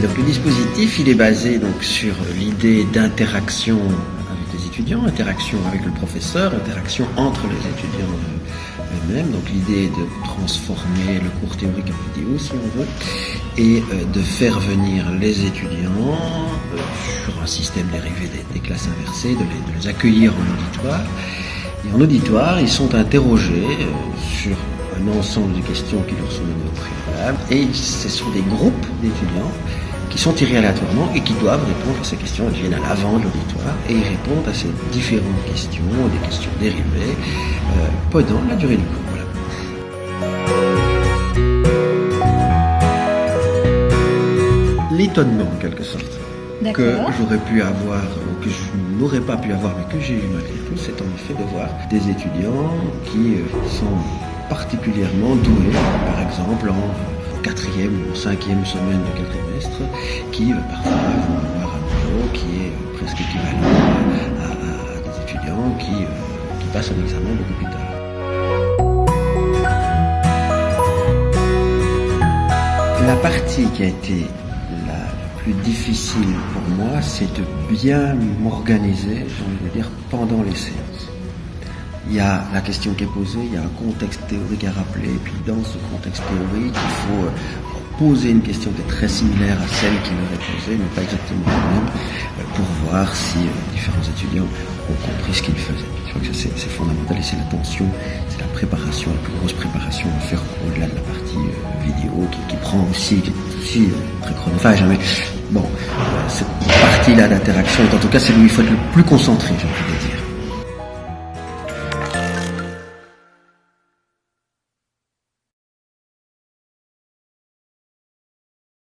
Donc le dispositif, il est basé donc sur l'idée d'interaction avec les étudiants, interaction avec le professeur, interaction entre les étudiants eux-mêmes. Donc l'idée de transformer le cours théorique en vidéo, si on veut, et euh, de faire venir les étudiants euh, sur un système dérivé des, classes inversées, de les, de les, accueillir en auditoire. Et en auditoire, ils sont interrogés euh, sur un ensemble de questions qui leur sont données au préalable, et ce sont des groupes d'étudiants qui sont tirés aléatoirement et qui doivent répondre à ces questions. Ils viennent à l'avant de l'auditoire et ils répondent à ces différentes questions, des questions dérivées, euh, pendant la durée du cours. Voilà. L'étonnement, en quelque sorte, que j'aurais pu avoir, que je n'aurais pas pu avoir, mais que j'ai eu malgré tout, c'est en effet de voir des étudiants qui euh, sont particulièrement doués, par exemple en quatrième ou cinquième semaine de quel trimestre, qui euh, parfois vont avoir un niveau qui est euh, presque équivalent à, des étudiants qui, euh, qui passent un examen beaucoup plus. La partie qui a été la plus difficile pour moi, c'est de bien m'organiser, j'ai envie de dire, pendant les séances il y a la question qui est posée, il y a un contexte théorique à rappeler, et puis dans ce contexte théorique, il faut euh, poser une question qui est très similaire à celle qui leur est posée, mais pas exactement la même, euh, pour voir si euh, différents étudiants ont compris ce qu'ils faisaient. Je crois que c'est fondamental et c'est l'attention, c'est la préparation, la plus grosse préparation à faire au-delà de la partie vidéo qui, prend aussi, qui est aussi très chronophage. Mais bon, cette partie-là d'interaction, en tout cas, c'est où il faut être le plus concentré, je